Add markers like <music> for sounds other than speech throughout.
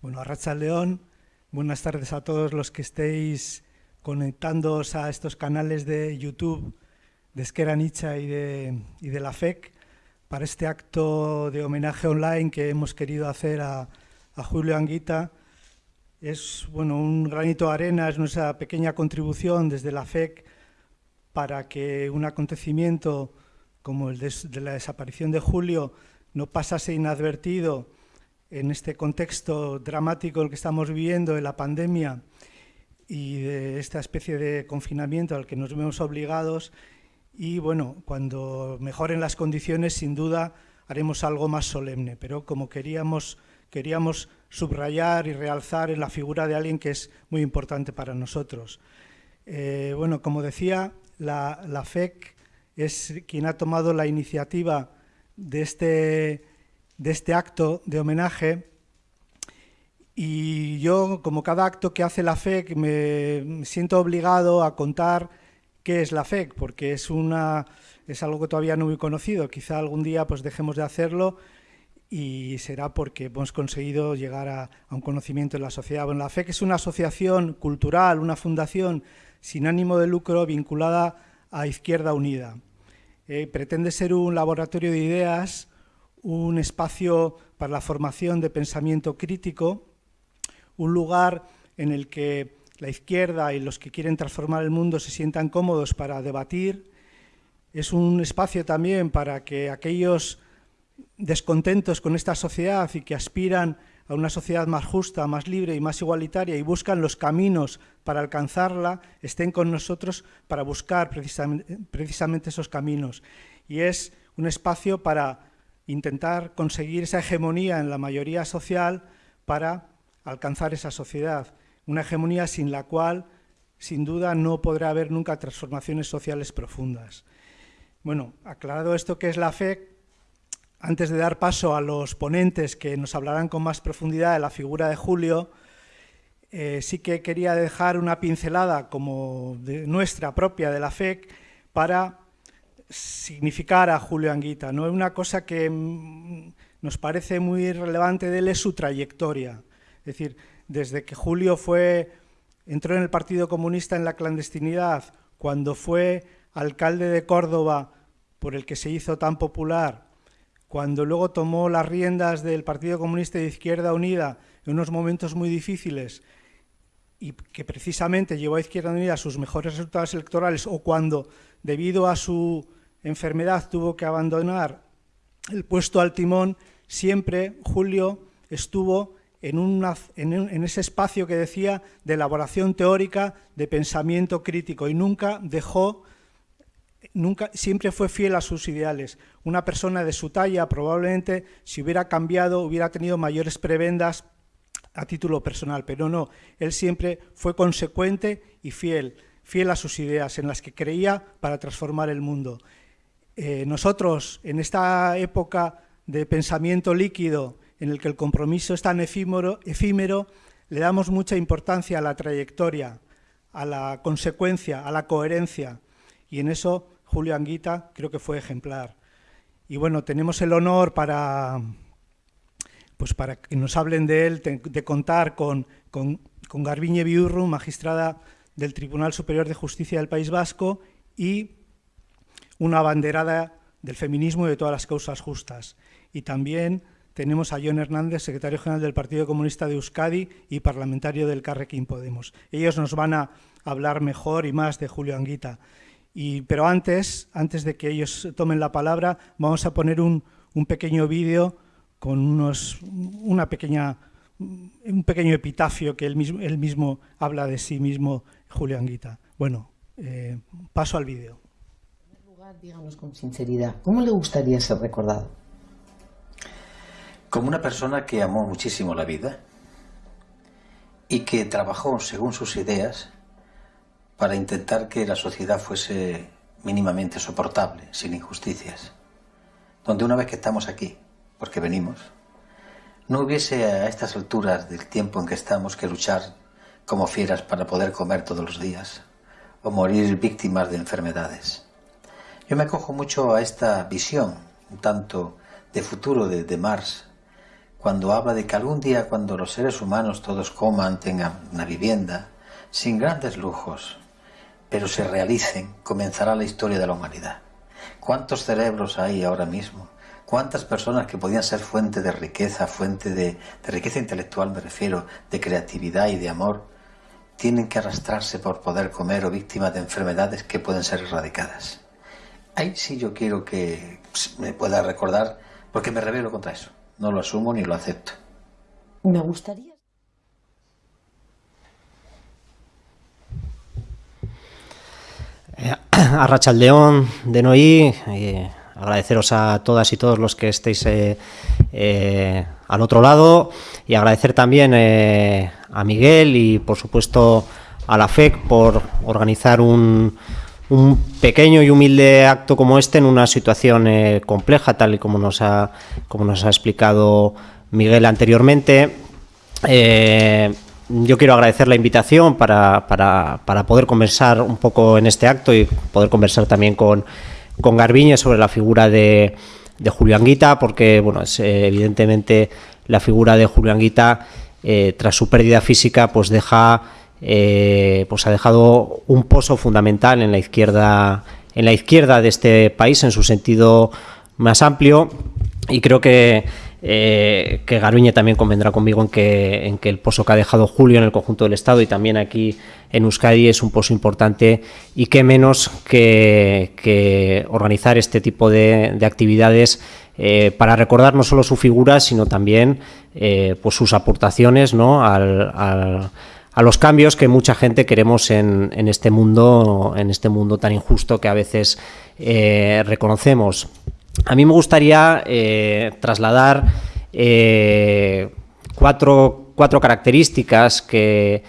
Bueno, Arracha León, buenas tardes a todos los que estéis conectándoos a estos canales de YouTube de Esquera Nicha y de, la FEC para este acto de homenaje online que hemos querido hacer a, Julio Anguita. Es bueno, un granito de arena, es nuestra pequeña contribución desde la FEC para que un acontecimiento como el de la desaparición de Julio no pasase inadvertido en este contexto dramático el que estamos viviendo, de la pandemia y de esta especie de confinamiento al que nos vemos obligados. Y bueno, cuando mejoren las condiciones, sin duda, haremos algo más solemne. Pero como queríamos, queríamos subrayar y realzar en la figura de alguien que es muy importante para nosotros. Eh, bueno, como decía, la, la FEC es quien ha tomado la iniciativa de este de este acto de homenaje y yo, como cada acto que hace la FEC, me siento obligado a contar qué es la FEC, porque es, una, es algo que todavía no muy conocido. Quizá algún día pues dejemos de hacerlo y será porque hemos conseguido llegar a, un conocimiento en la sociedad. Bueno, la FEC es una asociación cultural, una fundación sin ánimo de lucro vinculada a Izquierda Unida. Eh, pretende ser un laboratorio de ideas un espacio para la formación de pensamiento crítico, un lugar en el que la izquierda y los que quieren transformar el mundo se sientan cómodos para debatir. Es un espacio también para que aquellos descontentos con esta sociedad y que aspiran a una sociedad más justa, más libre y más igualitaria y buscan los caminos para alcanzarla, estén con nosotros para buscar precisamente, esos caminos. Y es un espacio para intentar conseguir esa hegemonía en la mayoría social para alcanzar esa sociedad. Una hegemonía sin la cual, sin duda, no podrá haber nunca transformaciones sociales profundas. Bueno, aclarado esto que es la fe, antes de dar paso a los ponentes que nos hablarán con más profundidad de la figura de Julio, eh, sí que quería dejar una pincelada como de nuestra propia de la FEC para significar a Julio Anguita. ¿no? Una cosa que mm, nos parece muy relevante de él es su trayectoria. Es decir, desde que Julio fue, entró en el Partido Comunista en la clandestinidad, cuando fue alcalde de Córdoba, por el que se hizo tan popular, cuando luego tomó las riendas del Partido Comunista de Izquierda Unida en unos momentos muy difíciles y que precisamente llevó a Izquierda Unida sus mejores resultados electorales o cuando, debido a su enfermedad tuvo que abandonar el puesto al timón, siempre Julio estuvo en, una, en, ese espacio que decía de elaboración teórica, de pensamiento crítico y nunca dejó, nunca, siempre fue fiel a sus ideales. Una persona de su talla probablemente si hubiera cambiado hubiera tenido mayores prebendas a título personal, pero no, él siempre fue consecuente y fiel, fiel a sus ideas en las que creía para transformar el mundo. Eh, nosotros, en esta época de pensamiento líquido, en el que el compromiso es tan efímero, le damos mucha importancia a la trayectoria, a la consecuencia, a la coherencia, y en eso Julio Anguita creo que fue ejemplar. Y bueno, tenemos el honor para, pues para que nos hablen de él, de, contar con, con, con Garbiñe Biurru, magistrada del Tribunal Superior de Justicia del País Vasco, y una abanderada del feminismo y de todas las causas justas. Y también tenemos a John Hernández, secretario general del Partido Comunista de Euskadi y parlamentario del Carrequín Podemos. Ellos nos van a hablar mejor y más de Julio Anguita. Pero antes, antes de que ellos tomen la palabra, vamos a poner un, pequeño vídeo con unos, una pequeña, un pequeño epitafio que él mismo, mismo habla de sí mismo, Julio Anguita. Bueno, eh, paso al vídeo díganos con sinceridad, ¿cómo le gustaría ser recordado? Como una persona que amó muchísimo la vida y que trabajó según sus ideas para intentar que la sociedad fuese mínimamente soportable, sin injusticias. Donde una vez que estamos aquí, porque venimos, no hubiese a estas alturas del tiempo en que estamos que luchar como fieras para poder comer todos los días o morir víctimas de enfermedades. Yo me acojo mucho a esta visión, un tanto de futuro de, de Marx, cuando habla de que algún día cuando los seres humanos todos coman, tengan una vivienda, sin grandes lujos, pero se realicen, comenzará la historia de la humanidad. ¿Cuántos cerebros hay ahora mismo? ¿Cuántas personas que podían ser fuente de riqueza, fuente de, riqueza intelectual me refiero, de creatividad y de amor, tienen que arrastrarse por poder comer o víctimas de enfermedades que pueden ser erradicadas? Ahí sí yo quiero que me pueda recordar, porque me revelo contra eso. No lo asumo ni lo acepto. Me gustaría. Eh, <clears throat> a Rachaldeón de Noí, eh, agradeceros a todas y todos los que estéis eh, al otro lado y agradecer también a Miguel y por supuesto a la FEC por organizar un, un pequeño y humilde acto como este en una situación eh, compleja, tal y como nos ha, como nos ha explicado Miguel anteriormente. Eh, yo quiero agradecer la invitación para, poder conversar un poco en este acto y poder conversar también con, con Garbiñe sobre la figura de, de Julio Anguita, porque bueno, es, eh, evidentemente la figura de Julio Anguita, tras su pérdida física, pues deja eh, pues ha dejado un pozo fundamental en la izquierda en la izquierda de este país en su sentido más amplio y creo que eh, que Garuña también convendrá conmigo en que, en que el pozo que ha dejado Julio en el conjunto del Estado y también aquí en Euskadi es un pozo importante y que menos que, organizar este tipo de, actividades eh, para recordar no solo su figura, sino también pues sus aportaciones ¿no? al a los cambios que mucha gente queremos en, este mundo, en este mundo tan injusto que a veces eh, reconocemos. A mí me gustaría eh, trasladar eh, cuatro, características que,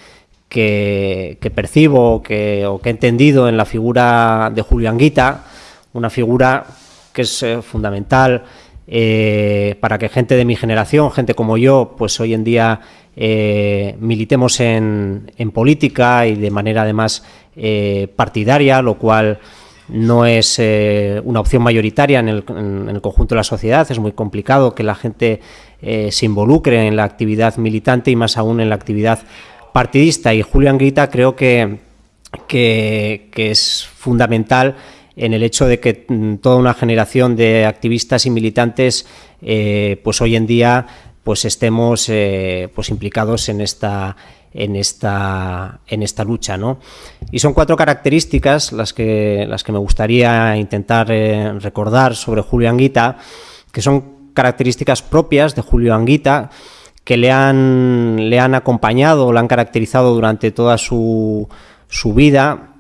que, percibo que, o que he entendido en la figura de Julio Anguita, una figura que es fundamental para que gente de mi generación, gente como yo, pues hoy en día eh, militemos en, política y de manera además eh, partidaria, lo cual no es eh, una opción mayoritaria en el, conjunto de la sociedad, es muy complicado que la gente se involucre en la actividad militante y más aún en la actividad partidista. Y Julián Grita creo que, que es fundamental en el hecho de que mm, toda una generación de activistas y militantes pues hoy en día pues estemos eh, pues implicados en esta en esta en esta lucha ¿no? y son cuatro características las que las que me gustaría intentar eh, recordar sobre Julio Anguita que son características propias de Julio Anguita que le han le han acompañado le han caracterizado durante toda su, su vida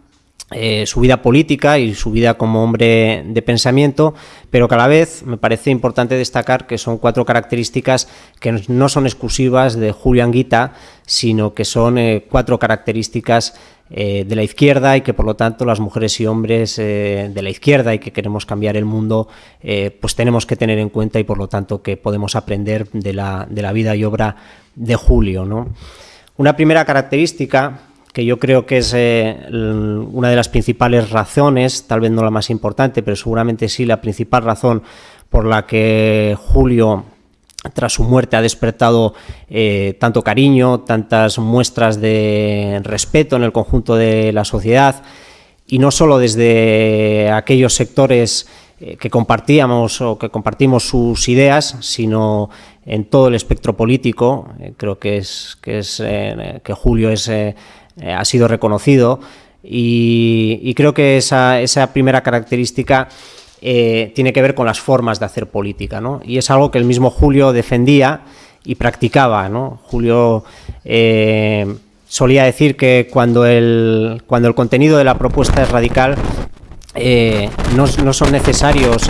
eh, su vida política y su vida como hombre de pensamiento, pero que a la vez me parece importante destacar que son cuatro características que no son exclusivas de Julio Anguita, sino que son eh, cuatro características eh, de la izquierda y que por lo tanto las mujeres y hombres de la izquierda y que queremos cambiar el mundo, pues tenemos que tener en cuenta y por lo tanto que podemos aprender de la, de la vida y obra de Julio. ¿no? Una primera característica yo creo que es eh, una de las principales razones, tal vez no la más importante, pero seguramente sí la principal razón por la que Julio tras su muerte ha despertado eh, tanto cariño, tantas muestras de respeto en el conjunto de la sociedad y no solo desde aquellos sectores eh, que compartíamos o que compartimos sus ideas, sino en todo el espectro político. creo que es que Julio es ha sido reconocido y, creo que esa, primera característica eh, tiene que ver con las formas de hacer política, ¿no? Y es algo que el mismo Julio defendía y practicaba, ¿no? Julio eh, solía decir que cuando el, cuando el contenido de la propuesta es radical, no, son necesarios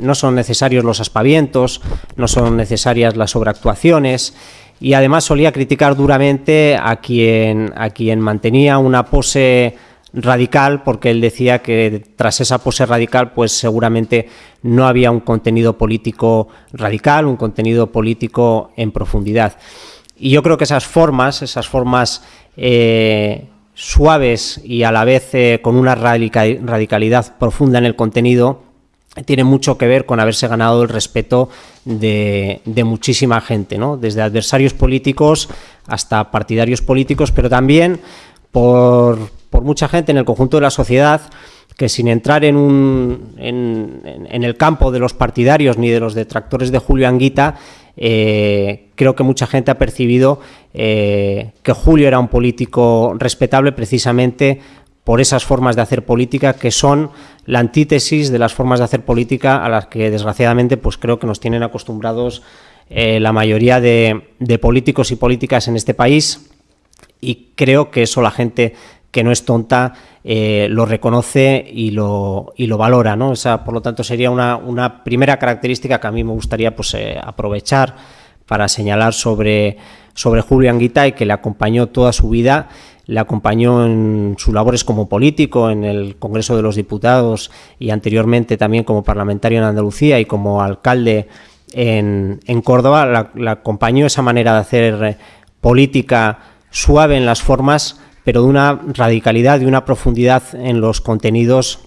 no son necesarios los aspavientos, no son necesarias las sobreactuaciones, y además solía criticar duramente a quien, a quien mantenía una pose radical porque él decía que tras esa pose radical pues seguramente no había un contenido político radical, un contenido político en profundidad. Y yo creo que esas formas, esas formas eh, suaves y a la vez eh, con una radicalidad profunda en el contenido, tiene mucho que ver con haberse ganado el respeto de, muchísima gente, ¿no? desde adversarios políticos hasta partidarios políticos, pero también por, mucha gente en el conjunto de la sociedad que sin entrar en, un, en, el campo de los partidarios ni de los detractores de Julio Anguita, eh, creo que mucha gente ha percibido eh, que Julio era un político respetable precisamente por esas formas de hacer política que son la antítesis de las formas de hacer política a las que desgraciadamente pues creo que nos tienen acostumbrados eh, la mayoría de, políticos y políticas en este país y creo que eso la gente que no es tonta eh, lo reconoce y lo, y lo valora. ¿no? Esa, por lo tanto, sería una, primera característica que a mí me gustaría pues, eh, aprovechar para señalar sobre, sobre Julio Anguita y que le acompañó toda su vida le acompañó en sus labores como político en el Congreso de los Diputados y anteriormente también como parlamentario en Andalucía y como alcalde en, Córdoba. Le acompañó esa manera de hacer eh, política suave en las formas, pero de una radicalidad, de una profundidad en los contenidos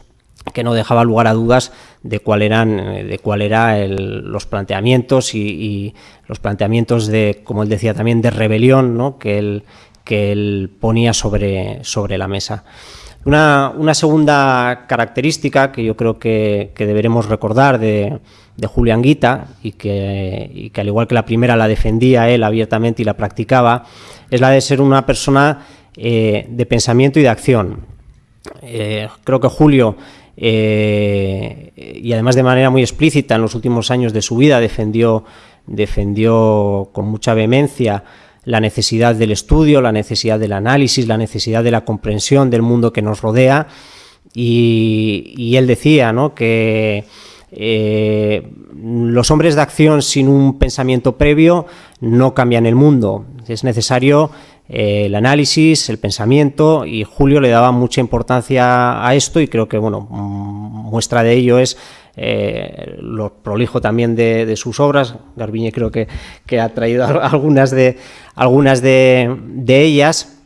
que no dejaba lugar a dudas de cuál eran eh, de cuál era los planteamientos y, los planteamientos de como él decía también de rebelión ¿no? que él que él ponía sobre, sobre la mesa. Una, segunda característica que yo creo que, deberemos recordar de, de Julián Guita y que, al igual que la primera la defendía él abiertamente y la practicaba, es la de ser una persona eh, de pensamiento y de acción. Eh, creo que Julio, eh, y además de manera muy explícita en los últimos años de su vida, defendió, defendió con mucha vehemencia la necesidad del estudio, la necesidad del análisis, la necesidad de la comprensión del mundo que nos rodea. Y, él decía que eh, los hombres de acción sin un pensamiento previo no cambian el mundo. Es necesario eh, el análisis, el pensamiento, y Julio le daba mucha importancia a esto y creo que bueno, muestra de ello es eh, lo prolijo también de, sus obras. Garbiñe creo que, ha traído <laughs> algunas de, algunas de, ellas,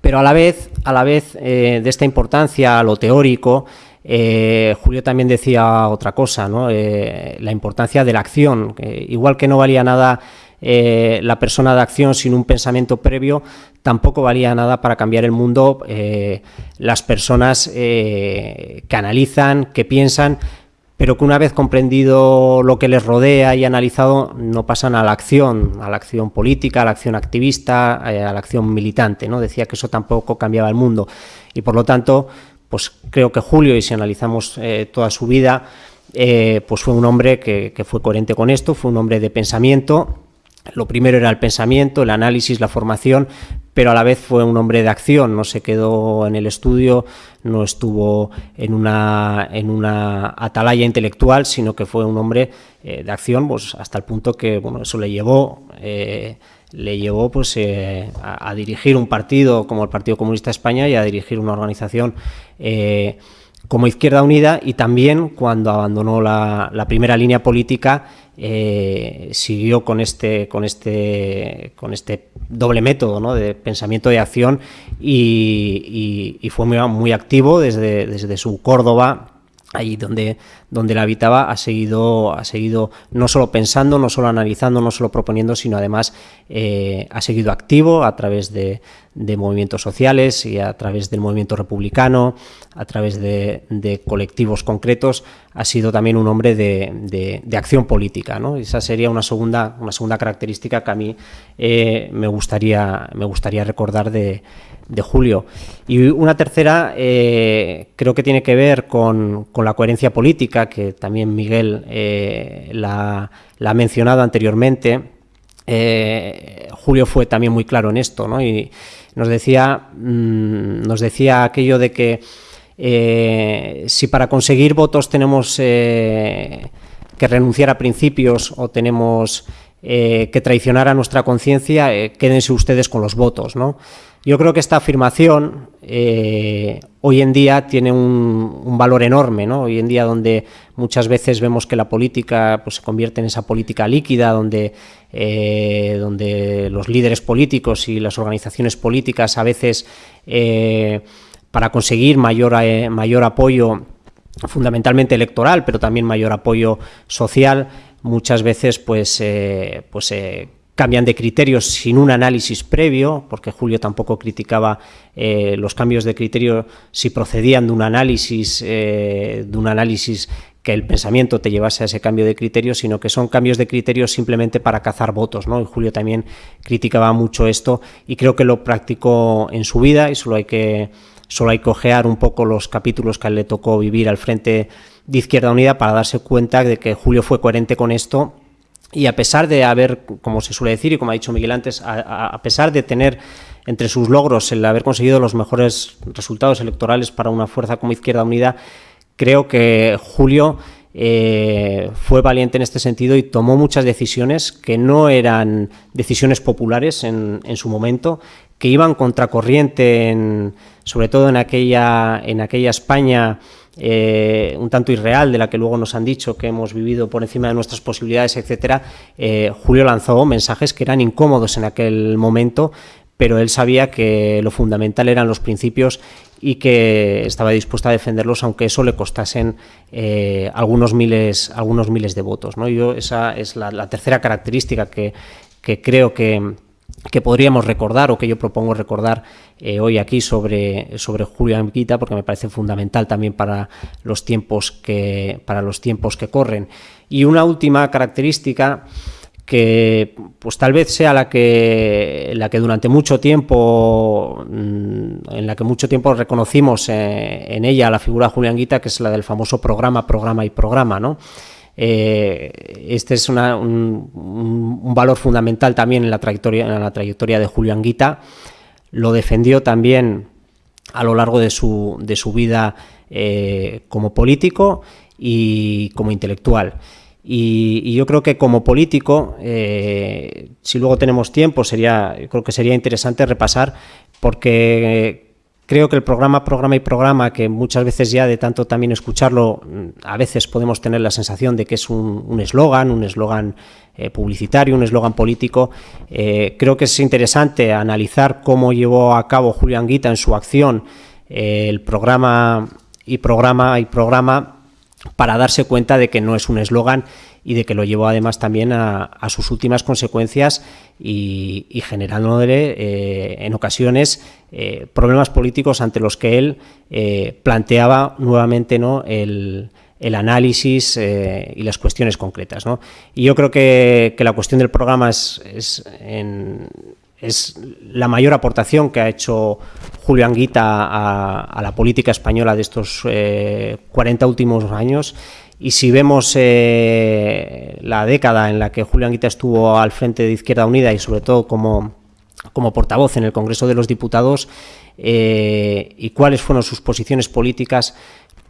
pero a la vez, a la vez eh, de esta importancia a lo teórico, eh, Julio también decía otra cosa, la importancia de la acción. igual que no valía nada la persona de acción sin un pensamiento previo, tampoco valía nada para cambiar el mundo las personas que analizan, que piensan, pero que una vez comprendido lo que les rodea y analizado, no pasan a la acción, a la acción política, a la acción activista, eh, a la acción militante. ¿no? Decía que eso tampoco cambiaba el mundo. Y por lo tanto, pues creo que Julio, y si analizamos eh, toda su vida, eh, pues fue un hombre que, que fue coherente con esto, fue un hombre de pensamiento, lo primero era el pensamiento, el análisis, la formación, pero a la vez fue un hombre de acción, no se quedó en el estudio, no estuvo en una, en una atalaya intelectual, sino que fue un hombre eh, de acción pues, hasta el punto que bueno, eso le llevó, eh, le llevó pues, eh, a, dirigir un partido como el Partido Comunista de España y a dirigir una organización como Izquierda Unida y también cuando abandonó la, la primera línea política eh, siguió con este, con este, con este doble método de pensamiento y acción y, fue muy, muy activo desde, desde su Córdoba allí donde, donde la habitaba, ha seguido, ha seguido no solo pensando, no solo analizando, no solo proponiendo, sino además eh, ha seguido activo a través de, movimientos sociales y a través del movimiento republicano, a través de, colectivos concretos, ha sido también un hombre de, acción política. ¿no? Esa sería una segunda, una segunda característica que a mí eh, me, gustaría, me gustaría recordar de, de julio. Y una tercera eh, creo que tiene que ver con, la coherencia política, que también Miguel eh, la, ha mencionado anteriormente. Eh, julio fue también muy claro en esto, ¿no? Y nos decía, mm, nos decía aquello de que si para conseguir votos tenemos que renunciar a principios o tenemos que traicionar a nuestra conciencia, quédense ustedes con los votos, ¿no? Yo creo que esta afirmación eh, hoy en día tiene un, valor enorme, ¿no? Hoy en día donde muchas veces vemos que la política pues, se convierte en esa política líquida, donde, eh, donde los líderes políticos y las organizaciones políticas a veces eh, para conseguir mayor, mayor apoyo fundamentalmente electoral, pero también mayor apoyo social, muchas veces pues, pues cambian de criterios sin un análisis previo, porque Julio tampoco criticaba eh, los cambios de criterio si procedían de un análisis, eh, de un análisis que el pensamiento te llevase a ese cambio de criterio, sino que son cambios de criterio simplemente para cazar votos. ¿no? Y Julio también criticaba mucho esto y creo que lo practicó en su vida y solo hay que, solo hay que ojear un poco los capítulos que le tocó vivir al frente de Izquierda Unida para darse cuenta de que Julio fue coherente con esto y a pesar de haber, como se suele decir y como ha dicho Miguel antes, a, pesar de tener entre sus logros el haber conseguido los mejores resultados electorales para una fuerza como Izquierda Unida, creo que Julio eh, fue valiente en este sentido y tomó muchas decisiones que no eran decisiones populares en, en su momento, que iban contracorriente, en, sobre todo en aquella, en aquella España eh, un tanto irreal de la que luego nos han dicho que hemos vivido por encima de nuestras posibilidades, etcétera, eh, Julio lanzó mensajes que eran incómodos en aquel momento, pero él sabía que lo fundamental eran los principios y que estaba dispuesto a defenderlos aunque eso le costasen eh, algunos miles algunos miles de votos ¿no? yo esa es la, tercera característica que creo que que podríamos recordar o que yo propongo recordar eh, hoy aquí sobre, sobre Julio Anguita porque me parece fundamental también para los tiempos que, para los tiempos que corren. Y una última característica que pues tal vez sea la que la que durante mucho tiempo mm, en la que mucho tiempo reconocimos eh, en ella la figura de Julián Guita que es la del famoso programa programa y programa no eh, este es un, valor fundamental también en la trayectoria, de Julio Anguita. Lo defendió también a lo largo de su, de su vida eh, como político y como intelectual. Y, yo creo que como político, eh, si luego tenemos tiempo, sería, creo que sería interesante repasar, porque Creo que el programa, programa y programa, que muchas veces ya de tanto también escucharlo, mm, a veces podemos tener la sensación de que es un eslogan, un eslogan eh, publicitario, un eslogan político. Eh, creo que es interesante analizar cómo llevó a cabo Julián Guita en su acción eh, el programa y programa y programa para darse cuenta de que no es un eslogan y de que lo llevó además también a, sus últimas consecuencias y, generándole eh, en ocasiones eh, problemas políticos ante los que él eh, planteaba nuevamente ¿no? el, análisis y las cuestiones concretas. Y yo creo que, la cuestión del programa es, es, la mayor aportación que ha hecho Julio Anguita a, la política española de estos 40 últimos años y si vemos eh, la década en la que Julián Guita estuvo al frente de Izquierda Unida y sobre todo como, como portavoz en el Congreso de los Diputados eh, y cuáles fueron sus posiciones políticas,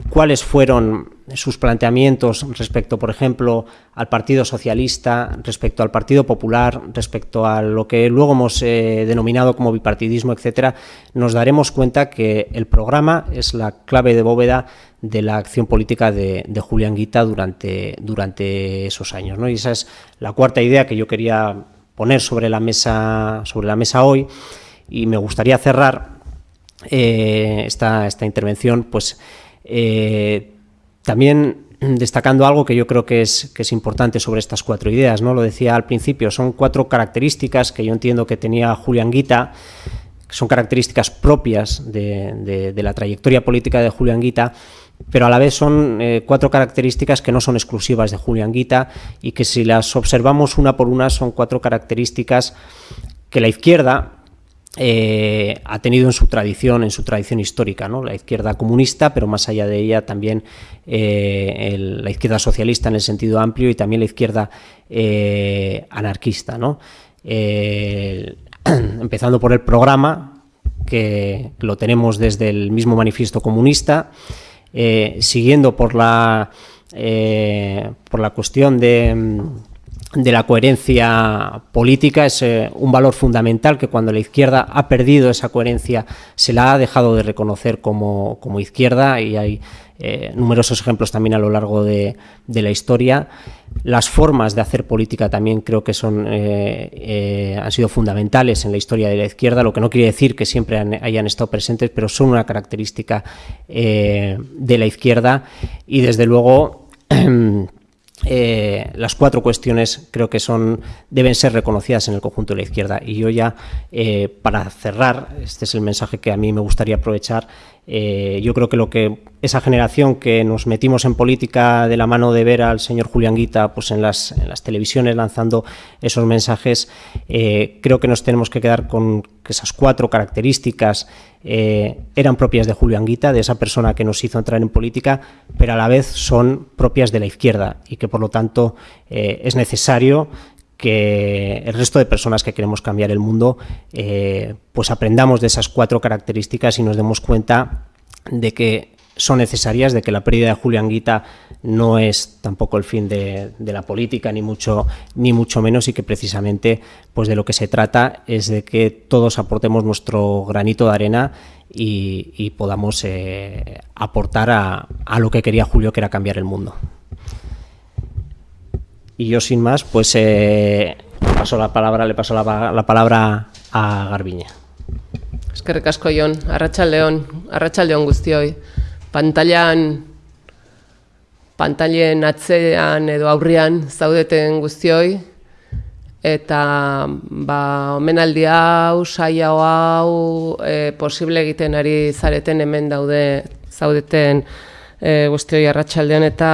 cuáles fueron sus planteamientos respecto, por ejemplo, al Partido Socialista, respecto al Partido Popular, respecto a lo que luego hemos eh, denominado como bipartidismo, etcétera, nos daremos cuenta que el programa es la clave de bóveda de la acción política de, Julián Guita durante, durante esos años. ¿no? Y esa es la cuarta idea que yo quería poner sobre la mesa, sobre la mesa hoy y me gustaría cerrar eh, esta, esta, intervención pues eh, también destacando algo que yo creo que es, que es importante sobre estas cuatro ideas. ¿no? Lo decía al principio, son cuatro características que yo entiendo que tenía Julián Guita son características propias de, de, la trayectoria política de Julián Guita pero a la vez son eh, cuatro características que no son exclusivas de Julián Guita y que si las observamos una por una son cuatro características que la izquierda eh, ha tenido en su tradición, en su tradición histórica, ¿no? la izquierda comunista, pero más allá de ella también eh, la izquierda socialista en el sentido amplio y también la izquierda anarquista. ¿no? <clears throat> empezando por el programa, que lo tenemos desde el mismo manifiesto comunista, eh, siguiendo por la, eh, por la cuestión de, de, la coherencia política, es eh, un valor fundamental que cuando la izquierda ha perdido esa coherencia se la ha dejado de reconocer como, como izquierda y hay eh, numerosos ejemplos también a lo largo de, la historia. Las formas de hacer política también creo que son, han sido fundamentales en la historia de la izquierda, lo que no quiere decir que siempre hayan estado presentes, pero son una característica de la izquierda y desde luego <clears throat> Eh, las cuatro cuestiones creo que son deben ser reconocidas en el conjunto de la izquierda. Y yo ya, eh, para cerrar, este es el mensaje que a mí me gustaría aprovechar, eh, yo creo que lo que esa generación que nos metimos en política de la mano de ver al señor Julián Guita pues en, las, en las televisiones lanzando esos mensajes, creo que nos tenemos que quedar con que esas cuatro características eh, eran propias de Julio Anguita, de esa persona que nos hizo entrar en política, pero a la vez son propias de la izquierda y que por lo tanto eh, es necesario que el resto de personas que queremos cambiar el mundo eh, pues aprendamos de esas cuatro características y nos demos cuenta de que son necesarias, de que la pérdida de Julián Guita no es tampoco el fin de, la política, ni mucho, ni mucho menos, y que precisamente pues de lo que se trata es de que todos aportemos nuestro granito de arena y, podamos eh, aportar a, lo que quería Julio, que era cambiar el mundo. Y yo sin más, pues eh, paso la palabra, le paso la, la palabra a Garbiña. Es que recasco Jon, Arracha León Guztioi. pantailan pantailen atzean edo aurrian zaudeten guztioi eta ba omenaldi hau saia hau e, posible egiten ari zareten hemen daude zaudeten e, guztioi arratsaldean eta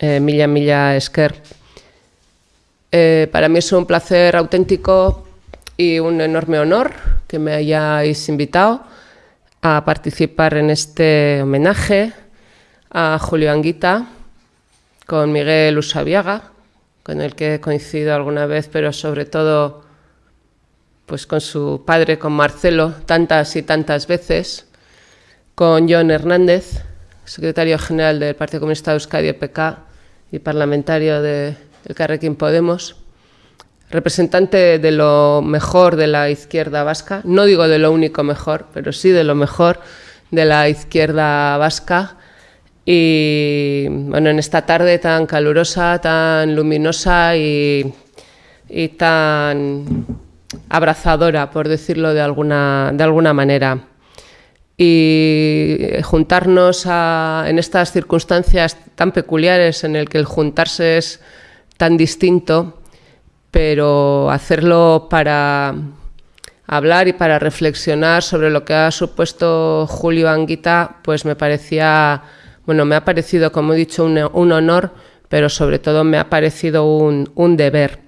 e, mila mila esker e, para mí es un placer auténtico y un enorme honor que me hayáis invitado a participar en este homenaje a Julio Anguita con Miguel Usabiaga, con el que he coincidido alguna vez, pero sobre todo pues con su padre, con Marcelo, tantas y tantas veces, con John Hernández, secretario general del Partido Comunista de Euskadi, EPK, y parlamentario de Carrequín Podemos, representante de lo mejor de la izquierda vasca, no digo de lo único mejor, pero sí de lo mejor de la izquierda vasca. Y bueno, en esta tarde tan calurosa, tan luminosa y, tan abrazadora, por decirlo de alguna, de alguna manera. Y juntarnos en estas circunstancias tan peculiares en el que el juntarse es tan distinto, pero hacerlo para hablar y para reflexionar sobre lo que ha supuesto Julio Anguita, pues me parecía, bueno, me ha parecido, como he dicho, un, honor, pero sobre todo me ha parecido un, deber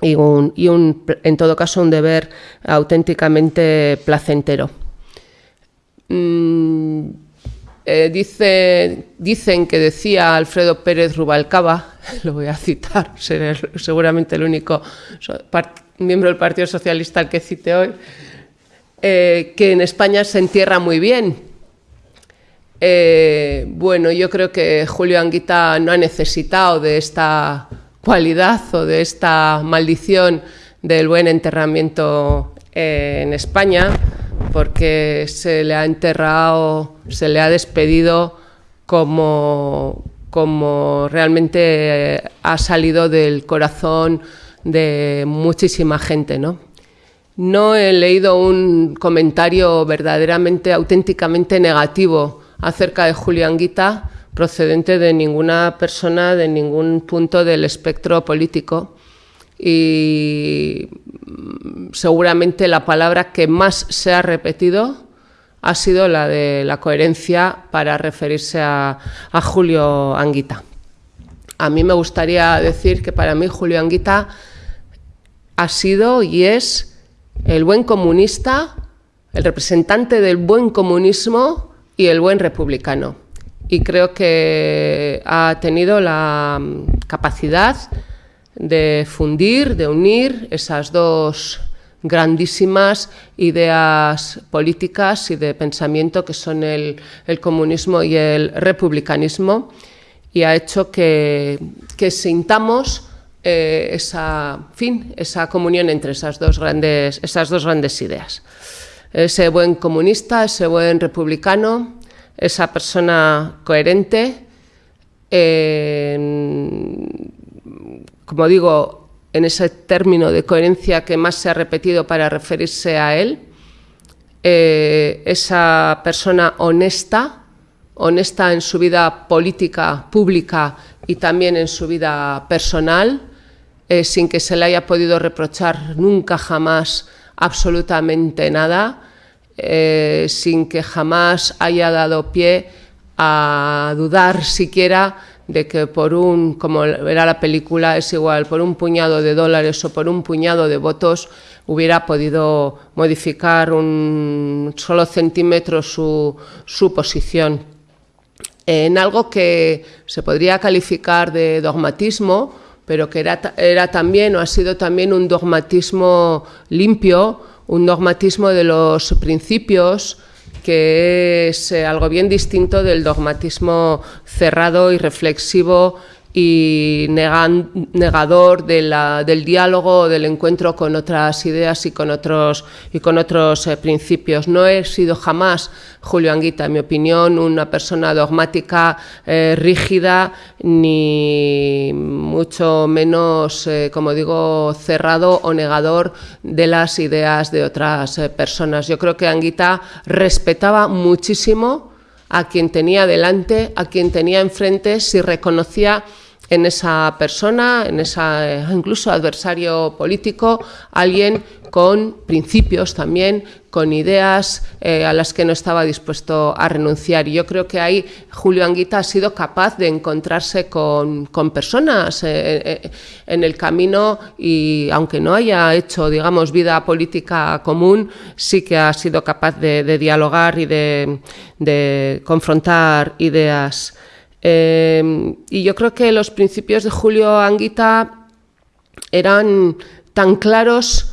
y, un, y un, en todo caso un deber auténticamente placentero. Mm, eh, dice, dicen que decía Alfredo Pérez Rubalcaba, <laughs> lo voy a citar, seré seguramente el único miembro del Partido Socialista al que cite hoy, eh, que en España se entierra muy bien. Eh, bueno, yo creo que Julio Anguita no ha necesitado de esta cualidad o de esta maldición del buen enterramiento en España porque se le ha enterrado, se le ha despedido como, como realmente ha salido del corazón de muchísima gente, ¿no? No he leído un comentario verdaderamente, auténticamente negativo acerca de Julián Guita procedente de ninguna persona de ningún punto del espectro político y seguramente la palabra que más se ha repetido ha sido la de la coherencia para referirse a, Julio Anguita. A mí me gustaría decir que para mí Julio Anguita ha sido y es el buen comunista, el representante del buen comunismo y el buen republicano. Y creo que ha tenido la capacidad de fundir, de unir esas dos grandísimas ideas políticas y de pensamiento que son el, comunismo y el republicanismo y ha hecho que, sintamos eh, esa, fin, esa comunión entre esas dos, grandes, esas dos grandes ideas. Ese buen comunista, ese buen republicano, esa persona coherente, como digo, en ese término de coherencia que más se ha repetido para referirse a él, eh, esa persona honesta, honesta en su vida política, pública y también en su vida personal, eh, sin que se le haya podido reprochar nunca jamás absolutamente nada, eh, sin que jamás haya dado pie a dudar siquiera de que por un, como era la película, es igual, por un puñado de dólares o por un puñado de votos hubiera podido modificar un solo centímetro su, su posición. En algo que se podría calificar de dogmatismo, pero que era, era también o ha sido también un dogmatismo limpio, un dogmatismo de los principios, que es eh, algo bien distinto del dogmatismo cerrado y reflexivo y negador del diálogo, del encuentro con otras ideas y con otros, y con otros eh, principios. No he sido jamás, Julio Anguita, en mi opinión, una persona dogmática, eh, rígida, ni mucho menos, eh, como digo, cerrado o negador de las ideas de otras personas. Yo creo que Anguita respetaba muchísimo a quien tenía delante, a quien tenía enfrente, si reconocía en esa persona, en esa eh, incluso adversario político, alguien con principios también, con ideas eh, a las que no estaba dispuesto a renunciar. Y yo creo que ahí Julio Anguita ha sido capaz de encontrarse con, personas eh, en el camino y aunque no haya hecho, digamos, vida política común, sí que ha sido capaz de, dialogar y de, de confrontar ideas Em, y yo creo que los principios de Julio Anguita eran tan claros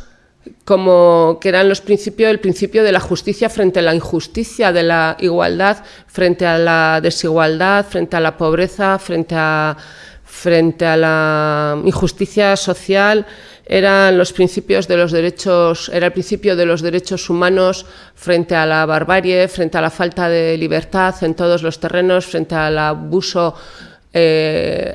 como que eran los principios, el principio de la justicia frente a la injusticia, de la igualdad frente a la desigualdad, frente a la pobreza, frente a, frente a la injusticia social, eran los principios de los derechos, era el principio de los derechos humanos frente a la barbarie, frente a la falta de libertad en todos los terrenos, frente al abuso eh,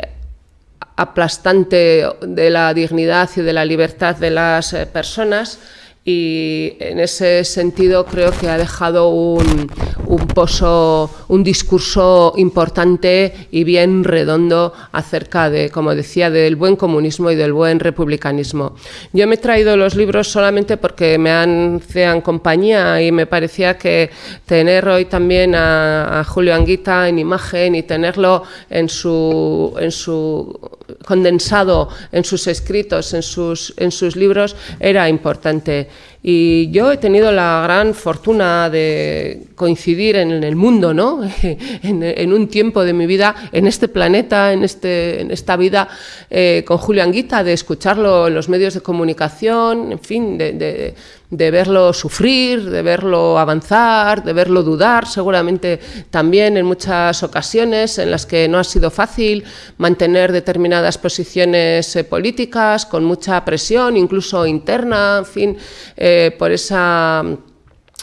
aplastante de la dignidad y de la libertad de las eh, personas. Y en ese sentido creo que ha dejado un, un, pozo, un discurso importante y bien redondo acerca de, como decía, del buen comunismo y del buen republicanismo. Yo me he traído los libros solamente porque me han compañía y me parecía que tener hoy también a, a Julio Anguita en imagen y tenerlo en su, en su condensado en sus escritos, en sus, en sus libros, era importante. Y yo he tenido la gran fortuna de coincidir en el mundo, ¿no? <laughs> en, un tiempo de mi vida, en este planeta, en, este, en esta vida, eh, con Julio Anguita, de escucharlo en los medios de comunicación, en fin, de, de verlo sufrir, de verlo avanzar, de verlo dudar, seguramente también en muchas ocasiones en las que no ha sido fácil mantener determinadas posiciones eh, políticas, con mucha presión, incluso interna, en fin, eh, por esa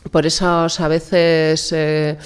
por esos a veces eh,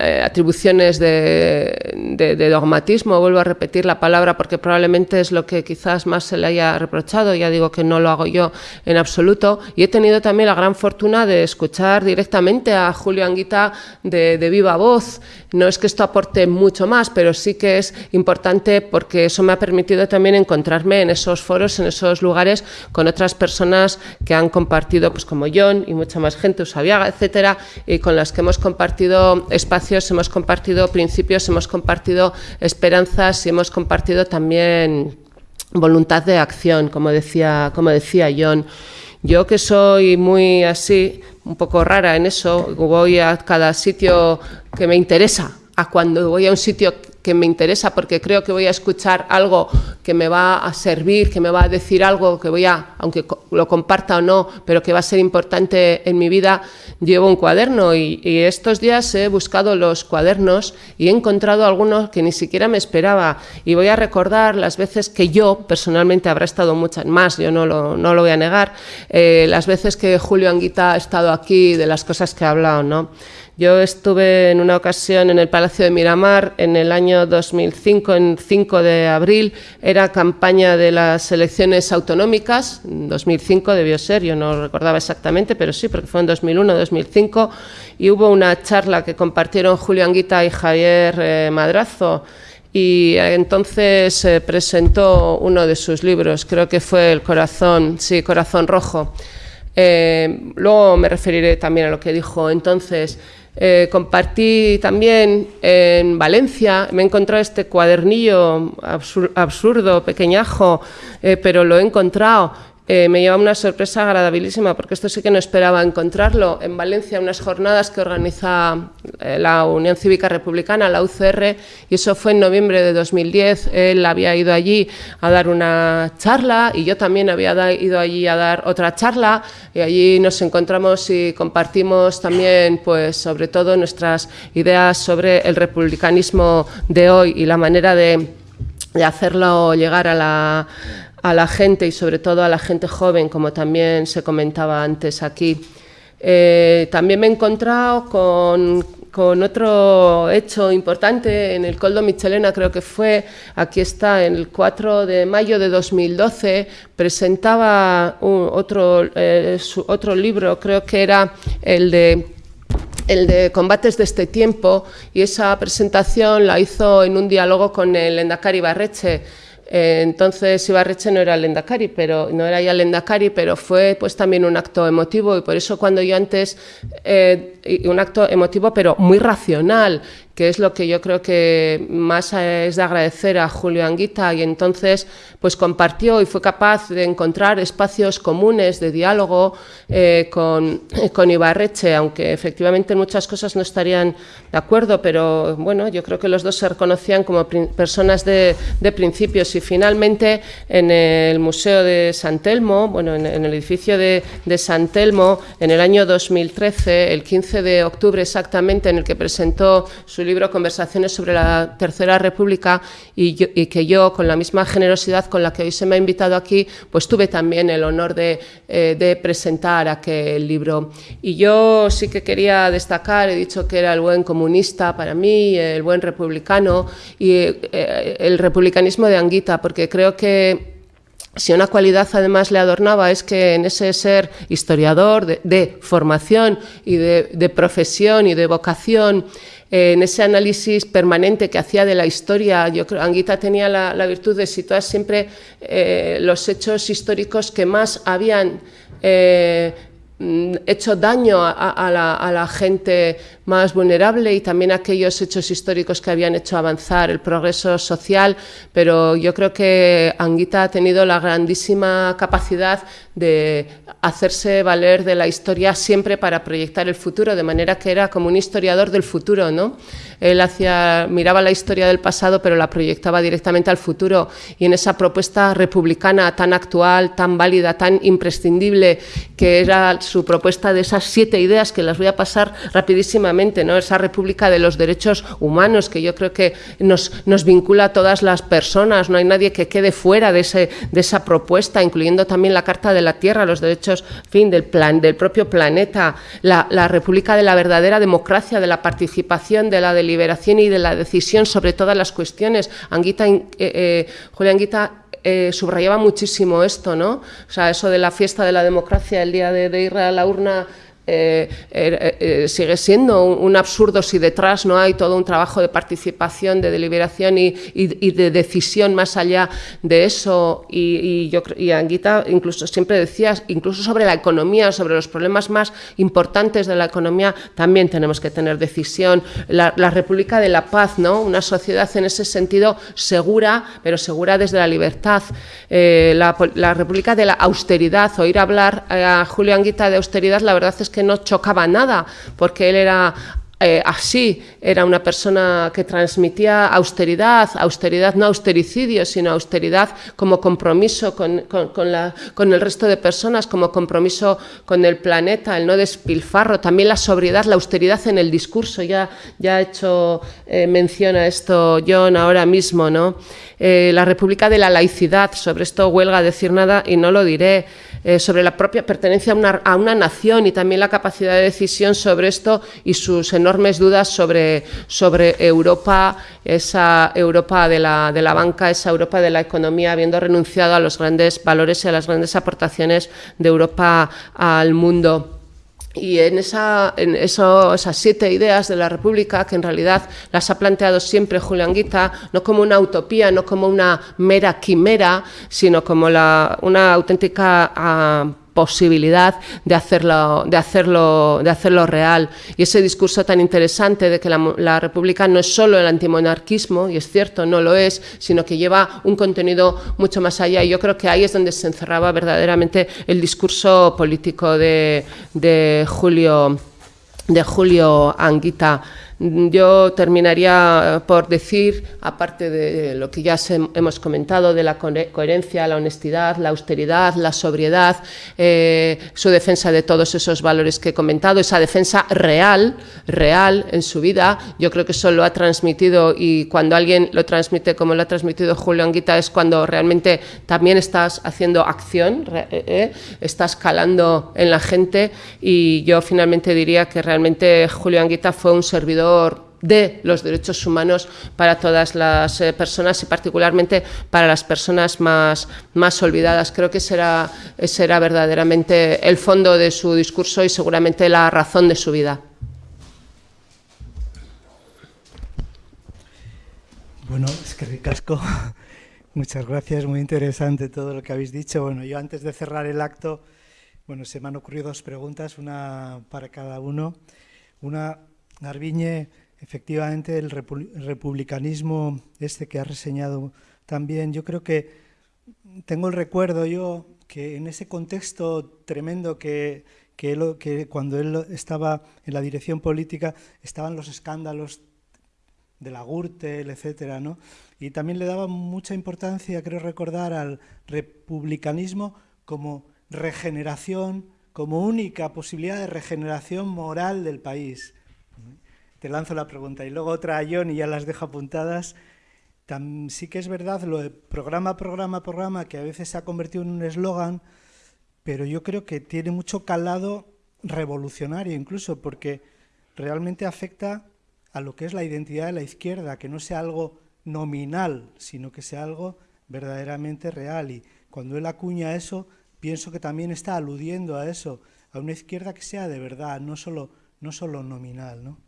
eh, atribuciones de, dogmatismo, vuelvo a repetir la palabra porque probablemente es lo que quizás más se le haya reprochado, ya digo que no lo hago yo en absoluto, y he tenido también la gran fortuna de escuchar directamente a Julio Anguita de, de viva voz, no es que esto aporte mucho más, pero sí que es importante porque eso me ha permitido también encontrarme en esos foros, en esos lugares con otras personas que han compartido, pues como John y mucha más gente, Usabiaga, etcétera, y con las que hemos compartido espacios hemos compartido principios, hemos compartido esperanzas y hemos compartido también voluntad de acción, como decía, como decía John. Yo que soy muy así, un poco rara en eso, voy a cada sitio que me interesa, a cuando voy a un sitio que me interesa porque creo que voy a escuchar algo que me va a servir, que me va a decir algo que voy a, aunque lo comparta o no, pero que va a ser importante en mi vida, llevo un cuaderno y, estos días he buscado los cuadernos y he encontrado algunos que ni siquiera me esperaba y voy a recordar las veces que yo personalmente habrá estado muchas más, yo no lo, no lo voy a negar, eh, las veces que Julio Anguita ha estado aquí, de las cosas que ha hablado, ¿no? Yo estuve en una ocasión en el Palacio de Miramar en el año 2005, en 5 de abril, era campaña de las elecciones autonómicas, 2005 debió ser, yo no recordaba exactamente, pero sí, porque fue en 2001, 2005, y hubo una charla que compartieron Julio Anguita y Javier eh, Madrazo, y entonces se presentó uno de sus libros, creo que fue El corazón, sí, Corazón Rojo. Eh, luego me referiré también a lo que dijo entonces. Eh, compartí también en Valencia, me he encontrado este cuadernillo absurdo, pequeñajo, eh, pero lo he encontrado eh, me lleva una sorpresa agradabilísima, porque esto sí que no esperaba encontrarlo. En Valencia, unas jornadas que organiza eh, la Unión Cívica Republicana, la UCR, y eso fue en noviembre de 2010. Él había ido allí a dar una charla y yo también había ido allí a dar otra charla, y allí nos encontramos y compartimos también, pues, sobre todo nuestras ideas sobre el republicanismo de hoy y la manera de hacerlo llegar a la a la gente y sobre todo a la gente joven, como también se comentaba antes aquí. Eh, también me he encontrado con, otro hecho importante en el Coldo Michelena, creo que fue, aquí está, el 4 de mayo de 2012, presentaba otro, eh, otro libro, creo que era el de el de combates de este tiempo y esa presentación la hizo en un diálogo con el Endacari Barreche eh, entonces Ibarreche no era Lendakari, pero no era ya Lendakari, pero fue pues también un acto emotivo y por eso cuando yo antes eh, un acto emotivo pero muy racional que es lo que yo creo que más es de agradecer a Julio Anguita. Y entonces pues compartió y fue capaz de encontrar espacios comunes de diálogo eh, con, con Ibarreche, aunque efectivamente en muchas cosas no estarían de acuerdo, pero bueno, yo creo que los dos se reconocían como personas de, de principios. Y finalmente en el Museo de San Telmo, bueno, en, en el edificio de, de San Telmo, en el año 2013, el 15 de octubre exactamente, en el que presentó su libro Conversaciones sobre la Tercera República y, que yo, con la misma generosidad con la que hoy se me ha invitado aquí, pues tuve también el honor de, eh, presentar aquel libro. Y yo sí que quería destacar, he dicho que era el buen comunista para mí, el buen republicano y eh, el republicanismo de Anguita, porque creo que si una cualidad además le adornaba es que en ese ser historiador de, formación y de, profesión y de vocación, eh, en ese análisis permanente que hacía de la historia, yo creo Anguita tenía la, virtud de situar siempre eh, los hechos históricos que más habían eh, hecho daño a, la, gente más vulnerable y también aquellos hechos históricos que habían hecho avanzar el progreso social, pero yo creo que Anguita ha tenido la grandísima capacidad de hacerse valer de la historia siempre para proyectar el futuro, de manera que era como un historiador del futuro, ¿no? Él hacía, miraba la historia del pasado, pero la proyectaba directamente al futuro, y en esa propuesta republicana tan actual, tan válida, tan imprescindible, que era su propuesta de esas siete ideas, que las voy a pasar rapidísimamente, ¿no? Esa república de los derechos humanos, que yo creo que nos, nos vincula a todas las personas, no hay nadie que quede fuera de, ese, de esa propuesta, incluyendo también la Carta de la Tierra, los derechos fin, del, plan, del propio planeta, la, república de la verdadera democracia, de la participación, de la deliberación y de la decisión sobre todas las cuestiones. Anguita, eh, eh, Anguita eh, subrayaba muchísimo esto, ¿no? O sea, eso de la fiesta de la democracia, el día de ir a la urna eh, eh, eh, sigue siendo un, absurdo si detrás no hay todo un trabajo de participación, de deliberación y, de decisión más allá de eso. Y, yo y Anguita incluso siempre decía, incluso sobre la economía, sobre los problemas más importantes de la economía, también tenemos que tener decisión. La, República de la Paz, ¿no? una sociedad en ese sentido segura, pero segura desde la libertad. la, la, República de la austeridad, oír hablar a Julio Anguita de austeridad, la verdad es que no chocaba nada, porque él era eh, así, era una persona que transmitía austeridad, austeridad no austericidio, sino austeridad como compromiso con, la, con, el resto de personas, como compromiso con el planeta, el no despilfarro, también la sobriedad, la austeridad en el discurso, ya, ya ha hecho eh, mención a esto John ahora mismo, ¿no? Eh, la República de la Laicidad, sobre esto huelga decir nada y no lo diré, eh, sobre la propia pertenencia a una, a una, nación y también la capacidad de decisión sobre esto y sus enormes enormes dudas sobre, sobre Europa, esa Europa de la, de la banca, esa Europa de la economía, habiendo renunciado a los grandes valores y a las grandes aportaciones de Europa al mundo. Y en, esa, en eso, esas siete ideas de la República, que en realidad las ha planteado siempre Julián Guita, no como una utopía, no como una mera quimera, sino como la, una auténtica... Uh, posibilidad de hacerlo, de, hacerlo, de hacerlo real. Y ese discurso tan interesante de que la, República no es solo el antimonarquismo, y es cierto, no lo es, sino que lleva un contenido mucho más allá. Y yo creo que ahí es donde se encerraba verdaderamente el discurso político de, de Julio, de Julio Anguita. Yo terminaría por decir, aparte de lo que ya hemos comentado, de la coherencia, la honestidad, la austeridad, la sobriedad, eh, su defensa de todos esos valores que he comentado, esa defensa real, real en su vida, yo creo que eso lo ha transmitido y cuando alguien lo transmite como lo ha transmitido Julio Anguita es cuando realmente también estás haciendo acción, eh, eh, estás calando en la gente y yo finalmente diría que realmente Julio Anguita fue un servidor de los derechos humanos para todas las eh, personas y particularmente para las personas más, más olvidadas. Creo que será, será verdaderamente el fondo de su discurso y seguramente la razón de su vida. Bueno, es que ricasco. <laughs> Muchas gracias, muy interesante todo lo que habéis dicho. Bueno, yo antes de cerrar el acto, bueno, se me han ocurrido dos preguntas, una para cada uno. Una Garbiñe, efectivamente, el republicanismo este que ha reseñado también, yo creo que tengo el recuerdo yo que en ese contexto tremendo que, que, cuando él estaba en la dirección política estaban los escándalos de la Gürtel, etcétera, ¿no? Y también le daba mucha importancia, creo recordar, al republicanismo como regeneración, como única posibilidad de regeneración moral del país te lanzo la pregunta. Y luego otra a John y ya las dejo apuntadas. sí que es verdad lo de programa, programa, programa, que a veces se ha convertido en un eslogan, pero yo creo que tiene mucho calado revolucionario incluso, porque realmente afecta a lo que es la identidad de la izquierda, que no sea algo nominal, sino que sea algo verdaderamente real. Y cuando él acuña eso, pienso que también está aludiendo a eso, a una izquierda que sea de verdad, no solo, no solo nominal. ¿no?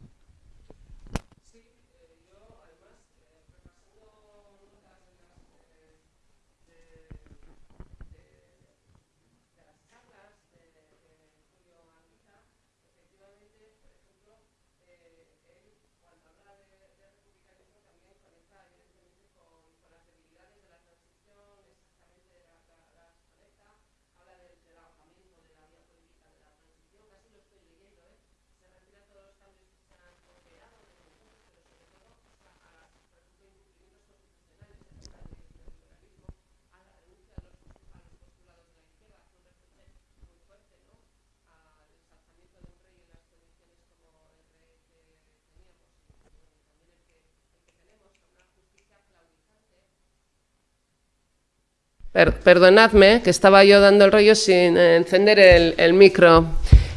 Perdonadme, que estaba yo dando el rollo sin encender el, micro.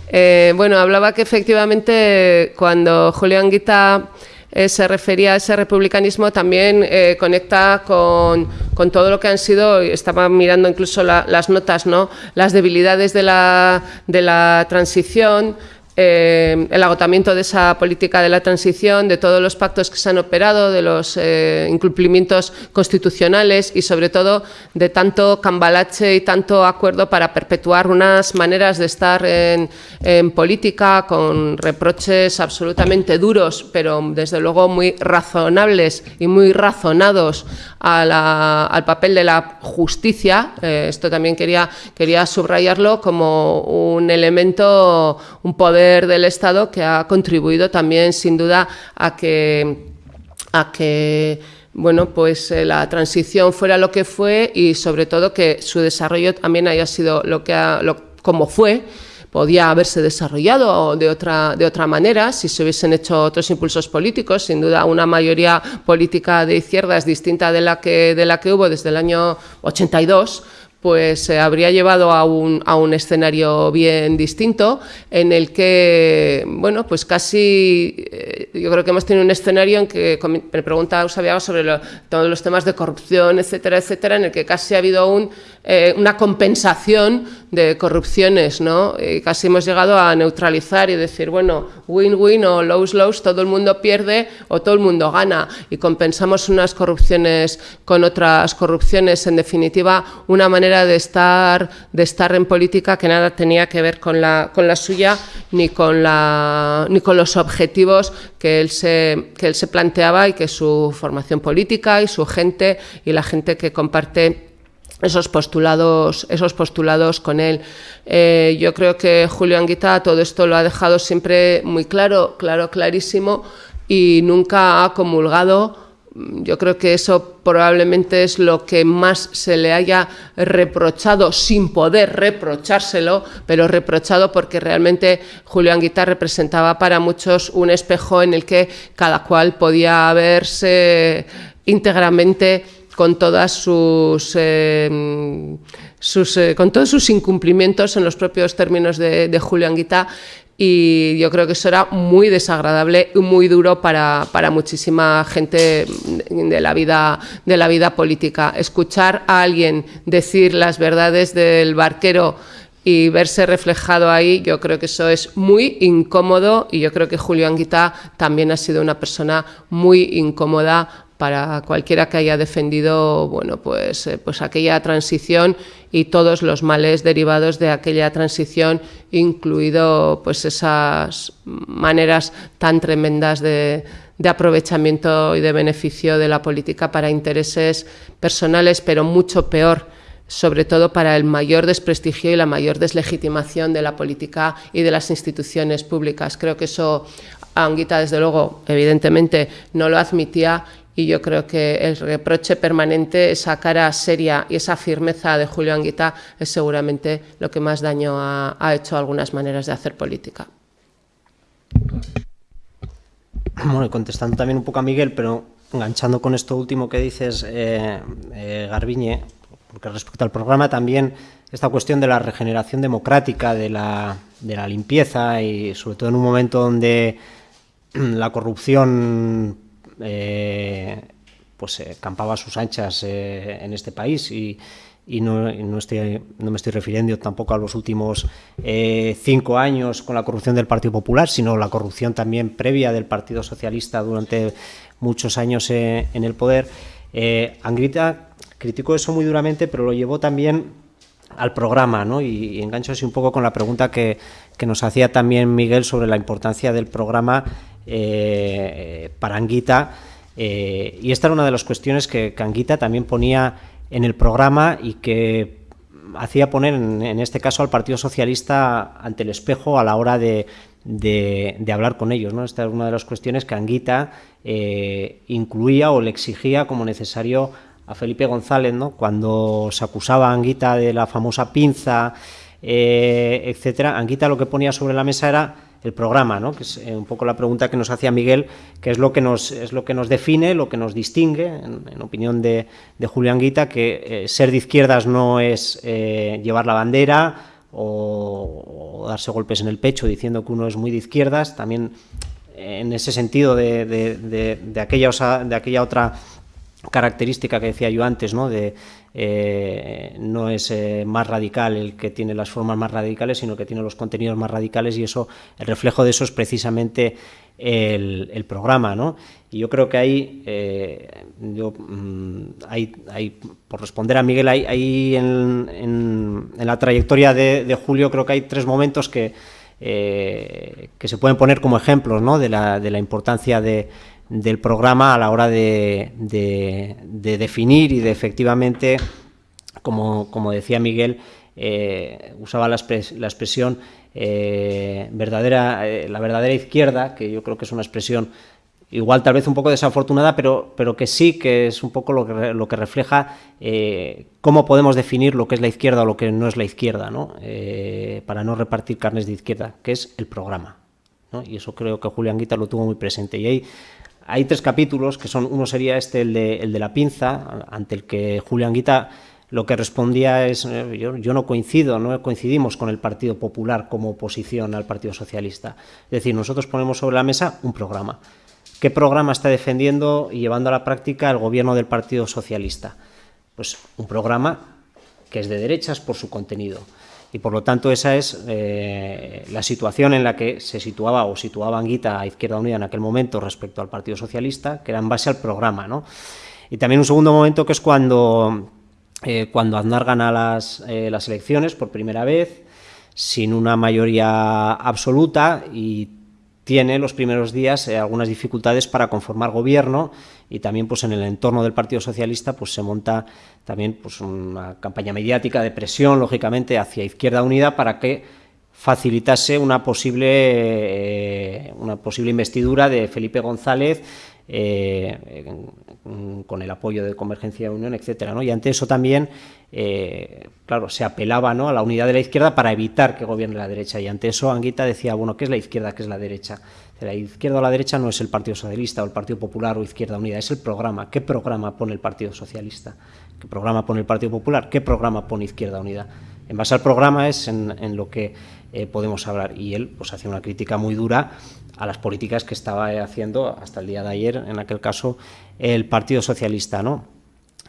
Eh, bueno, hablaba que efectivamente cuando Julián Guita eh, se refería a ese republicanismo también eh, conecta con, todo lo que han sido, estaba mirando incluso las notas, ¿no? las debilidades de la, de la transición, eh, el agotamiento de esa política de la transición, de todos los pactos que se han operado, de los eh, incumplimientos constitucionales y sobre todo de tanto cambalache y tanto acuerdo para perpetuar unas maneras de estar en, política con reproches absolutamente duros, pero desde luego muy razonables y muy razonados al papel de la justicia. Eh, esto también quería, quería subrayarlo como un elemento, un poder del Estado que ha contribuido también sin duda a que, a que bueno, pues eh, la transición fuera lo que fue y sobre todo que su desarrollo también haya sido lo que como fue, podía haberse desarrollado de otra, de otra manera si se hubiesen hecho otros impulsos políticos. Sin duda, una mayoría política de izquierdas distinta de la que, de la que hubo desde el año 82 pues se habría llevado a un, a un, escenario bien distinto en el que, bueno, pues casi, eh, yo creo que hemos tenido un escenario en que me preguntaba Usabiaga sobre todos los temas de corrupción, etcétera, etcétera, en el que casi ha habido un, eh, una compensación de corrupciones, ¿no? Y casi hemos llegado a neutralizar y decir, bueno, win-win o lose-lose, todo el mundo pierde o todo el mundo gana y compensamos unas corrupciones con otras corrupciones, en definitiva, una manera de estar, de estar en política que nada tenía que ver con la, con la suya ni con, la, ni con los objetivos que él, se, que él se planteaba y que su formación política y su gente y la gente que comparte esos postulados, esos postulados con él. Eh, yo creo que Julio Anguita todo esto lo ha dejado siempre muy claro, claro, clarísimo y nunca ha comulgado. Yo creo que eso probablemente es lo que más se le haya reprochado, sin poder reprochárselo, pero reprochado porque realmente Julio Anguita representaba para muchos un espejo en el que cada cual podía verse íntegramente con todas sus, em, eh, con todos sus incumplimientos en los propios términos de, Julio Anguita y yo creo que eso era muy desagradable y muy duro para, muchísima gente de la, vida, de la vida política. Escuchar a alguien decir las verdades del barquero y verse reflejado ahí, yo creo que eso es muy incómodo y yo creo que Julio Anguita también ha sido una persona muy incómoda para cualquiera que haya defendido bueno, pues, eh, pues aquella transición y todos los males derivados de aquella transición, incluido pues, esas maneras tan tremendas de, de aprovechamiento y de beneficio de la política para intereses personales, pero mucho peor sobre todo para el mayor desprestigio y la mayor deslegitimación de la política y de las instituciones públicas. Creo que eso Anguita, desde luego, evidentemente, no lo admitía y yo creo que el reproche permanente, esa cara seria y esa firmeza de Julio Anguita es seguramente lo que más daño ha, hecho a algunas maneras de hacer política. Bueno, contestando también un poco a Miguel, pero enganchando con esto último que dices, eh, eh, Garbiñe, porque respecto al programa también esta cuestión de la regeneración democrática, de la, de la limpieza y sobre todo en un momento donde la corrupción eh, pues eh, campaba a sus anchas eh, en este país y, no, estoy, no, me estoy refiriendo tampoco a los últimos cinco años con la corrupción del Partido Popular, sino la corrupción también previa del Partido Socialista durante muchos años en el poder. Angrita criticó eso muy duramente, pero lo llevó también al programa, ¿no? Y, engancho así un poco con la pregunta que, que, nos hacía también Miguel sobre la importancia del programa eh, para Anguita. Eh, y esta era una de las cuestiones que, Anguita también ponía en el programa y que hacía poner, en, este caso, al Partido Socialista ante el espejo a la hora de, hablar con ellos. ¿no? Esta es una de las cuestiones que Anguita eh, incluía o le exigía como necesario a Felipe González, ¿no? cuando se acusaba a Anguita de la famosa pinza, etcétera. Anguita lo que ponía sobre la mesa era el programa, ¿no? que es eh, un poco la pregunta que nos hacía Miguel, que es lo que nos, es lo que nos define, lo que nos distingue, en, opinión de, de, Julián Guita, que eh, ser de izquierdas no es eh, llevar la bandera o, darse golpes en el pecho diciendo que uno es muy de izquierdas, también en ese sentido de, aquella, de aquella otra característica que decía yo antes, ¿no? de eh, no es eh, más radical el que tiene las formas más radicales, sino que tiene los contenidos más radicales y eso, el reflejo de eso es precisamente el, programa, ¿no? Y yo creo que ahí, eh, yo, mm, hay, por responder a Miguel, hay, en, la trayectoria de, Julio creo que hay tres momentos que, que se pueden poner como ejemplos ¿no? de, la, de la importancia de del programa a la hora de, definir y de efectivamente, como, decía Miguel, eh, usaba la, expresión eh, verdadera, eh, la verdadera izquierda, que yo creo que es una expresión igual tal vez un poco desafortunada, pero, pero que sí que es un poco lo que, lo que refleja cómo podemos definir lo que es la izquierda o lo que no es la izquierda, ¿no? para no repartir carnes de izquierda, que es el programa. Y eso creo que Julián Guita lo tuvo muy presente. Y ahí hay tres capítulos, que son, uno sería este, el de, la pinza, ante el que Julián Guita lo que respondía es, eh, yo, yo, no coincido, no coincidimos con el Partido Popular como oposición al Partido Socialista. Es decir, nosotros ponemos sobre la mesa un programa. ¿Qué programa está defendiendo y llevando a la práctica el gobierno del Partido Socialista? Pues un programa que es de derechas por su contenido. Y por lo tanto esa es eh, la situación en la que se situaba o situaba Anguita a Izquierda Unida en aquel momento respecto al Partido Socialista, que era en base al programa. ¿no? Y también un segundo momento que es cuando, eh, cuando Aznar gana las, eh, las elecciones por primera vez, sin una mayoría absoluta y tiene los primeros días eh, algunas dificultades para conformar gobierno y también pues en el entorno del Partido Socialista pues se monta también pues una campaña mediática de presión lógicamente hacia Izquierda Unida para que facilitase una posible eh, una posible investidura de Felipe González eh, con el apoyo de Convergencia de Unión, etcétera, ¿no? Y ante eso también, eh, claro, se apelaba ¿no? a la unidad de la izquierda para evitar que gobierne la derecha. Y ante eso Anguita decía, bueno, ¿qué es la izquierda? ¿Qué es la derecha? La izquierda o la derecha no es el Partido Socialista o el Partido Popular o Izquierda Unida, es el programa. ¿Qué programa pone el Partido Socialista? ¿Qué programa pone el Partido Popular? ¿Qué programa pone Izquierda Unida? En base al programa es en, lo que eh, podemos hablar. Y él pues hacía una crítica muy dura a las políticas que estaba haciendo hasta el día de ayer, en aquel caso, el Partido Socialista. ¿no?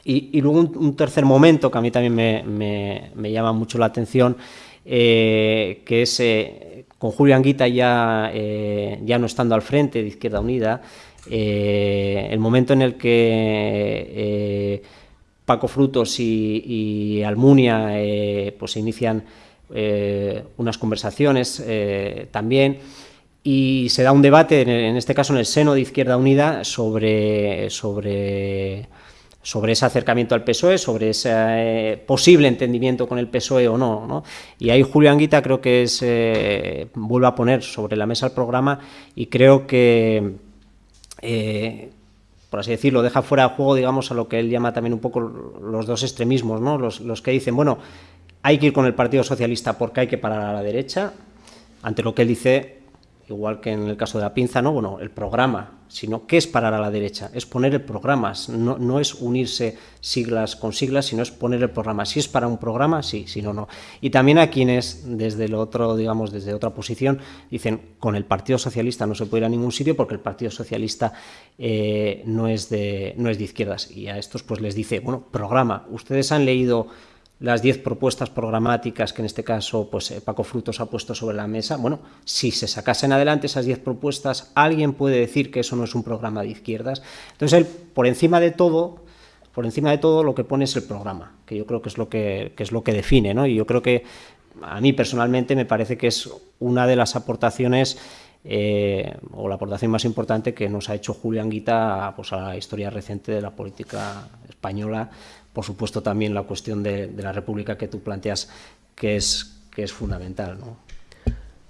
Y, luego un, tercer momento que a mí también me, llama mucho la atención, eh, que es eh, con Julio Anguita ya, eh, ya no estando al frente de Izquierda Unida, el momento en el que Paco Frutos y, y Almunia pues inician unas conversaciones también y se da un debate, en este caso en el seno de Izquierda Unida, sobre, sobre, sobre ese acercamiento al PSOE, sobre ese eh, posible entendimiento con el PSOE o no, no. Y ahí Julio Anguita creo que es, eh, vuelve a poner sobre la mesa el programa y creo que, eh, por así decirlo, deja fuera de juego, digamos, a lo que él llama también un poco los dos extremismos, ¿no? los, los que dicen, bueno, hay que ir con el Partido Socialista porque hay que parar a la derecha, ante lo que él dice, igual que en el caso de la pinza, no, bueno, el programa, sino qué es parar a la derecha, es poner el programa, no, no, es unirse siglas con siglas, sino es poner el programa. Si es para un programa, sí, si no, no. Y también a quienes desde el otro, digamos, desde otra posición, dicen con el Partido Socialista no se puede ir a ningún sitio porque el Partido Socialista eh, no, es de, no es de izquierdas. Y a estos pues les dice, bueno, programa, ustedes han leído las diez propuestas programáticas que en este caso pues, eh, Paco Frutos ha puesto sobre la mesa, bueno, si se sacasen adelante esas diez propuestas, alguien puede decir que eso no es un programa de izquierdas. Entonces él, por encima de todo, por encima de todo lo que pone es el programa, que yo creo que es lo que, es lo que define, ¿no? Y yo creo que a mí personalmente me parece que es una de las aportaciones eh, o la aportación más importante que nos ha hecho Julián Guita pues, a la historia reciente de la política española por supuesto también la cuestión de, la República que tú planteas, que es, que es fundamental. ¿no?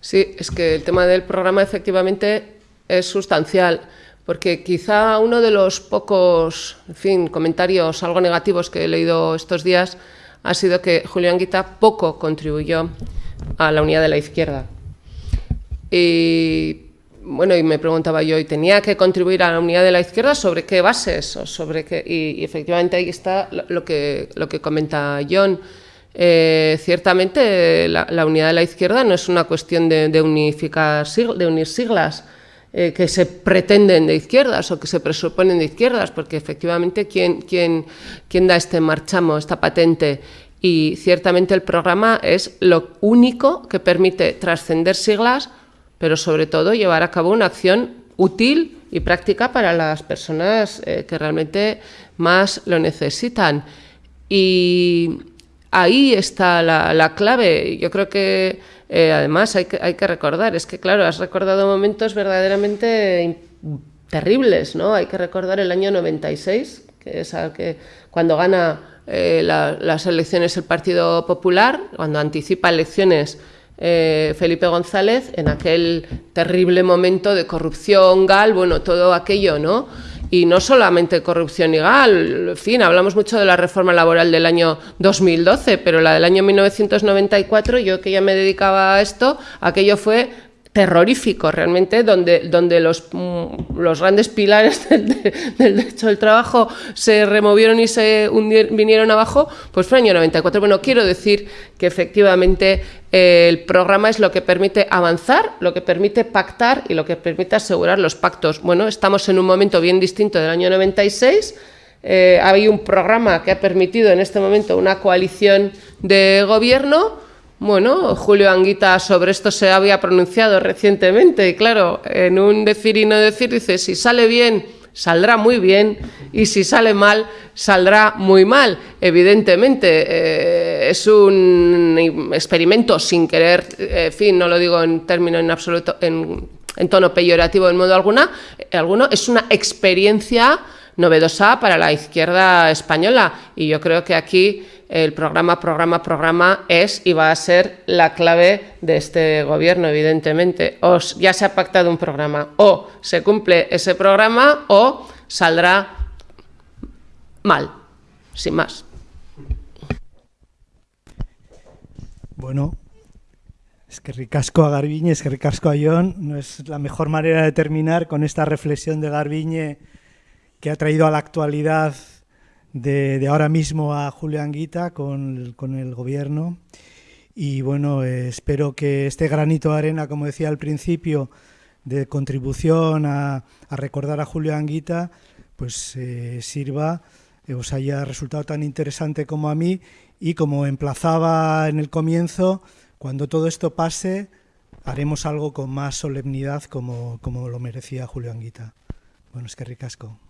Sí, es que el tema del programa efectivamente es sustancial, porque quizá uno de los pocos en fin, comentarios algo negativos que he leído estos días ha sido que Julián Guita poco contribuyó a la unidad de la izquierda. Y bueno, y me preguntaba yo, ¿y tenía que contribuir a la unidad de la izquierda sobre qué bases? O sobre qué? Y, efectivamente ahí está lo que, lo que comenta John. Eh, ciertamente la, unidad de la izquierda no es una cuestión de, unificar, de unir siglas eh, que se pretenden de izquierdas o que se presuponen de izquierdas, porque efectivamente ¿quién, quién, quién da este marchamo, esta patente y ciertamente el programa es lo único que permite trascender siglas pero sobre todo llevar a cabo una acción útil y práctica para las personas eh, que realmente más lo necesitan. Y ahí está la, clave. Yo creo que eh, además hay que, hay que recordar, es que claro, has recordado momentos verdaderamente terribles, ¿no? Hay que recordar el año 96, que es al que cuando gana eh, las elecciones el Partido Popular, cuando anticipa elecciones eh, Felipe González en aquel terrible momento de corrupción, GAL, bueno, todo aquello, ¿no? Y no solamente corrupción y GAL, en fin, hablamos mucho de la reforma laboral del año 2012, pero la del año 1994, yo que ya me dedicaba a esto, aquello fue terrorífico realmente, donde, donde los, mm, los grandes pilares <laughs> del, del, derecho del trabajo se removieron y se vinieron abajo, pues fue el año 94. Bueno, quiero decir que efectivamente eh, el programa es lo que permite avanzar, lo que permite pactar y lo que permite asegurar los pactos. Bueno, estamos en un momento bien distinto del año 96, eh, hay un programa que ha permitido en este momento una coalición de gobierno, bueno, Julio Anguita sobre esto se había pronunciado recientemente y claro, en un decir y no decir dice, si sale bien, saldrá muy bien y si sale mal, saldrá muy mal. Evidentemente, eh, es un experimento sin querer, en fin, no lo digo en términos en absoluto, en, tono peyorativo en modo alguna, alguno, es una experiencia novedosa para la izquierda española y yo creo que aquí el programa, programa, programa es y va a ser la clave de este gobierno, evidentemente. O ya se ha pactado un programa, o se cumple ese programa o saldrá mal, sin más. Bueno, es que ricasco a Garbiñe, es que ricasco a John, no es la mejor manera de terminar con esta reflexión de Garbiñe que ha traído a la actualidad de, ahora mismo a Julio Anguita con, el gobierno. Y bueno, espero que este granito de arena, como decía al principio, de contribución a, recordar a Julio Anguita, pues eh, sirva, eh, os haya resultado tan interesante como a mí y como emplazaba en el comienzo, cuando todo esto pase, haremos algo con más solemnidad como, como lo merecía Julio Anguita. Bueno, es que ricasco.